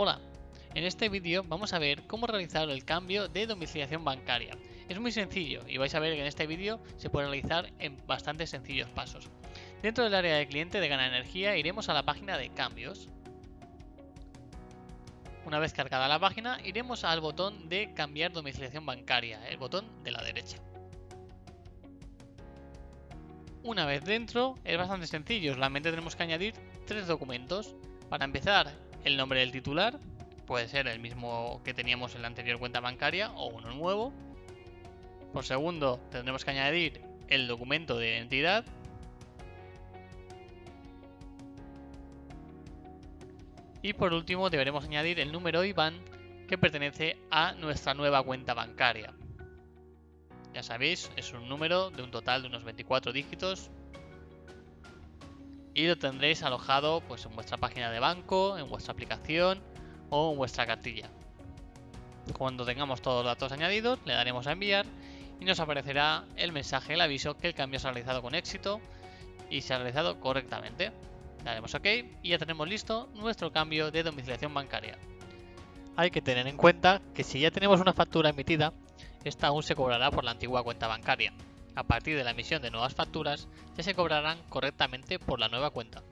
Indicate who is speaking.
Speaker 1: Hola, en este vídeo vamos a ver cómo realizar el cambio de domiciliación bancaria. Es muy sencillo y vais a ver que en este vídeo se puede realizar en bastante sencillos pasos. Dentro del área de cliente de Gana Energía iremos a la página de cambios. Una vez cargada la página iremos al botón de cambiar domiciliación bancaria, el botón de la derecha. Una vez dentro es bastante sencillo, solamente tenemos que añadir tres documentos. Para empezar, el nombre del titular, puede ser el mismo que teníamos en la anterior cuenta bancaria o uno nuevo. Por segundo, tendremos que añadir el documento de identidad. Y por último, deberemos añadir el número IBAN que pertenece a nuestra nueva cuenta bancaria. Ya sabéis, es un número de un total de unos 24 dígitos y lo tendréis alojado pues, en vuestra página de banco, en vuestra aplicación o en vuestra cartilla. Cuando tengamos todos los datos añadidos, le daremos a enviar y nos aparecerá el mensaje, el aviso que el cambio se ha realizado con éxito y se ha realizado correctamente. Daremos OK y ya tenemos listo nuestro cambio de domiciliación bancaria. Hay que tener en cuenta que si ya tenemos una factura emitida, esta aún se cobrará por la antigua cuenta bancaria a partir de la emisión de nuevas facturas ya se cobrarán correctamente por la nueva cuenta.